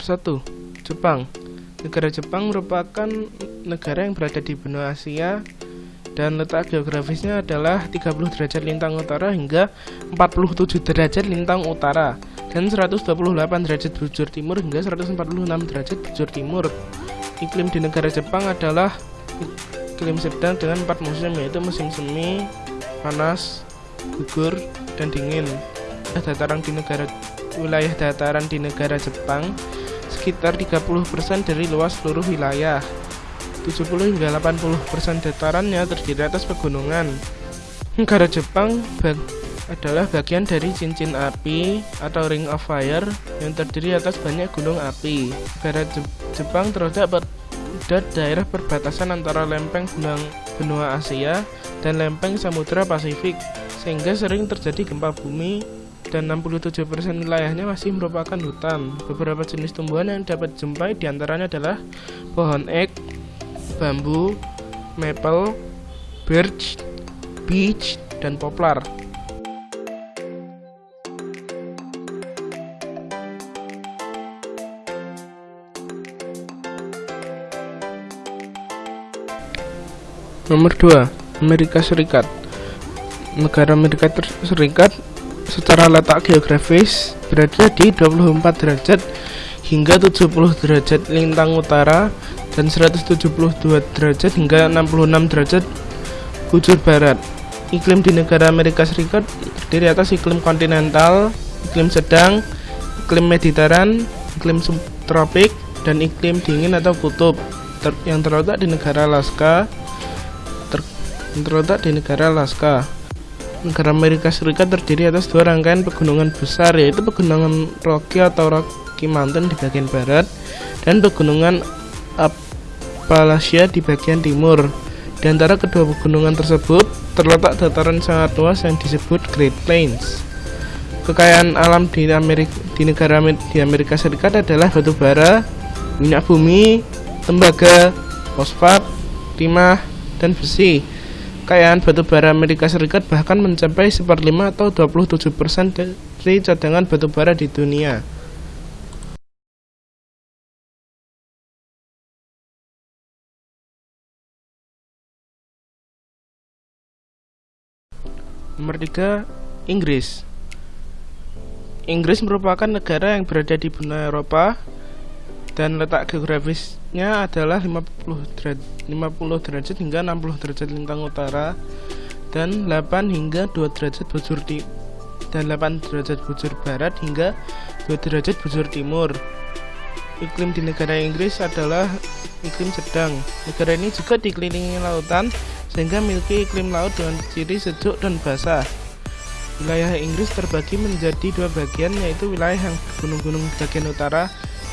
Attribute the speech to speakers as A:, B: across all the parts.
A: Nomor 1. Jepang. Negara Jepang merupakan negara yang berada di benua Asia dan letak geografisnya adalah 30 derajat lintang utara hingga 47 derajat lintang utara dan 128 derajat bujur timur hingga 146 derajat bujur timur. Iklim di negara Jepang adalah iklim sedang dengan empat musim yaitu musim semi, panas, gugur, dan dingin. Dataran di negara wilayah dataran di negara Jepang sekitar 30% dari luas seluruh wilayah. 70 hingga 80% datarannya terdiri atas pegunungan. Negara Jepang bag adalah bagian dari cincin api atau ring of fire yang terdiri atas banyak gunung api. Negara Je Jepang terletak pada daerah perbatasan antara lempeng benang benua Asia dan lempeng Samudra Pasifik, sehingga sering terjadi gempa bumi dan 67% wilayahnya masih merupakan hutan. Beberapa jenis tumbuhan yang dapat dijumpai di antaranya adalah pohon ek, bambu, maple, birch, beech, dan poplar. Nomor 2, Amerika Serikat. Negara Amerika Serikat secara letak geografis berada di 24 derajat hingga 70 derajat lintang utara dan 172 derajat hingga 66 derajat bujur barat. Iklim di negara Amerika Serikat terdiri atas iklim kontinental, iklim sedang, iklim mediteran, iklim subtropik, dan iklim dingin atau kutub ter yang terletak di negara Alaska. Ter yang terletak di negara Alaska negara Amerika Serikat terdiri atas dua rangkaian pegunungan besar yaitu pegunungan Rocky atau Rocky Mountain di bagian barat dan pegunungan Appalachia di bagian timur. Di antara kedua pegunungan tersebut terletak dataran sangat luas yang disebut Great Plains. Kekayaan alam di Amerika di negara di Amerika Serikat adalah batu bara, minyak bumi, tembaga, fosfat, timah, dan besi. Kekayaan batu bara Amerika Serikat bahkan mencapai seperlima atau 27% dari cadangan batu bara di dunia. Nomor 3, Inggris. Inggris merupakan negara yang berada di benua Eropa dan letak geografisnya adalah 50 derajat, 50 derajat hingga 60 derajat lintang utara dan 8 hingga 2 derajat bujur di dan 8 derajat bujur barat hingga 2 derajat bujur timur. Iklim di negara Inggris adalah iklim sedang. Negara ini juga dikelilingi lautan sehingga memiliki iklim laut dengan ciri sejuk dan basah. Wilayah Inggris terbagi menjadi dua bagian yaitu wilayah yang gunung-gunung bagian utara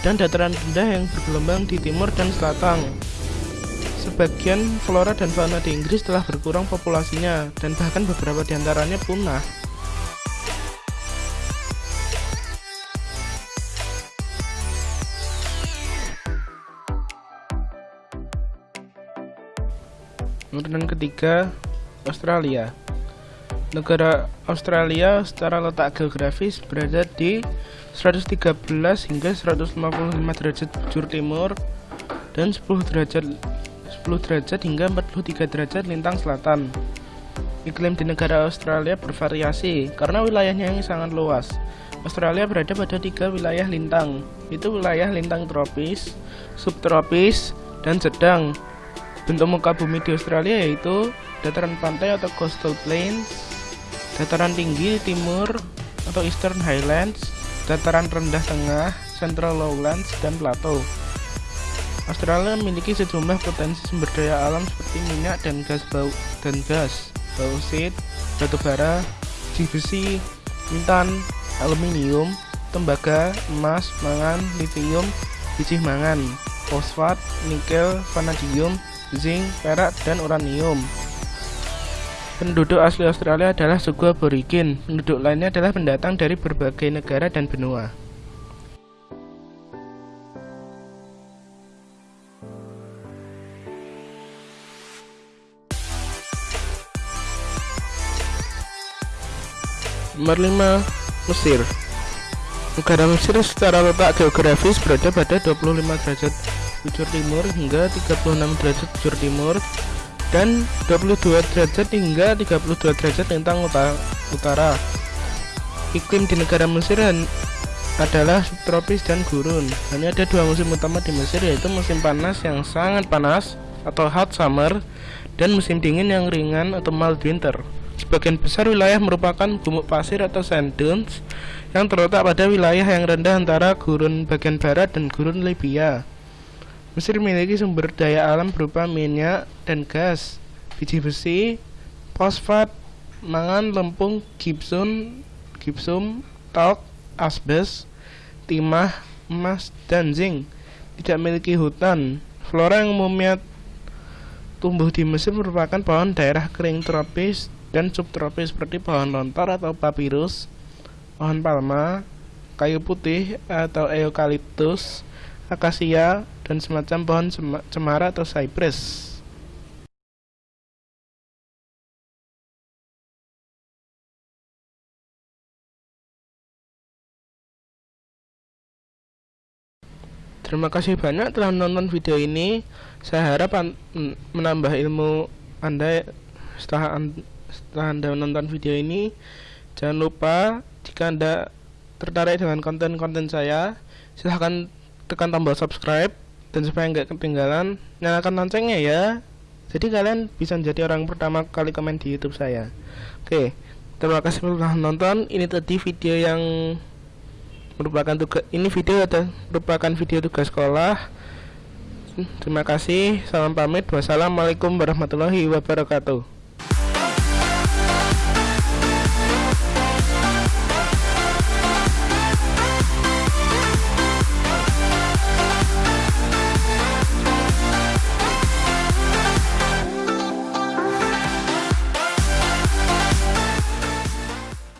A: dan dataran rendah yang bergelombang di timur dan selatan. Sebagian flora dan fauna di Inggris telah berkurang populasinya dan bahkan beberapa di antaranya punah. Kemudian ketiga, Australia. Negara Australia secara letak geografis berada di 113 hingga 155 derajat bujur timur dan 10 derajat 10 derajat hingga 43 derajat lintang selatan. Iklim di negara Australia bervariasi karena wilayahnya yang sangat luas. Australia berada pada tiga wilayah lintang, itu wilayah lintang tropis, subtropis, dan sedang. Bentuk muka bumi di Australia yaitu dataran pantai atau coastal plains, dataran tinggi timur atau Eastern Highlands, dataran rendah tengah, Central Lowlands, dan plateau. Australia memiliki sejumlah potensi sumber daya alam seperti minyak dan gas bau dan gas, bauxit, batu bara, besi, intan, aluminium, tembaga, emas, mangan, lithium, biji mangan, fosfat, nikel, vanadium, zinc, perak, dan uranium. Penduduk asli Australia adalah suku aborigin. Penduduk lainnya adalah pendatang dari berbagai negara dan benua. Nomor 5 Mesir Negara Mesir secara letak geografis berada pada 25 derajat bujur timur hingga 36 derajat bujur timur dan 22 derajat hingga 32 derajat lintang utara. Iklim di negara Mesir adalah subtropis dan gurun. Hanya ada dua musim utama di Mesir yaitu musim panas yang sangat panas atau hot summer dan musim dingin yang ringan atau mild winter. Sebagian besar wilayah merupakan gumuk pasir atau sand dunes yang terletak pada wilayah yang rendah antara gurun bagian barat dan gurun Libya. Mesir memiliki sumber daya alam berupa minyak dan gas, biji besi, fosfat, mangan, lempung, gipsum, gipsum, talk, asbes, timah, emas, dan zinc. Tidak memiliki hutan. Flora yang umumnya tumbuh di Mesir merupakan pohon daerah kering tropis dan subtropis seperti pohon lontar atau papirus, pohon palma, kayu putih atau eukaliptus, akasia, dan semacam pohon cemara atau cypress. Terima kasih banyak telah menonton video ini. Saya harap menambah ilmu Anda setelah, setelah Anda menonton video ini. Jangan lupa jika Anda tertarik dengan konten-konten saya, silahkan tekan tombol subscribe dan supaya nggak ketinggalan nyalakan loncengnya ya. Jadi kalian bisa menjadi orang pertama kali komen di YouTube saya. Oke terima kasih telah menonton. Ini tadi video yang merupakan tugas ini video atau merupakan video tugas sekolah. Terima kasih salam pamit. Wassalamualaikum warahmatullahi wabarakatuh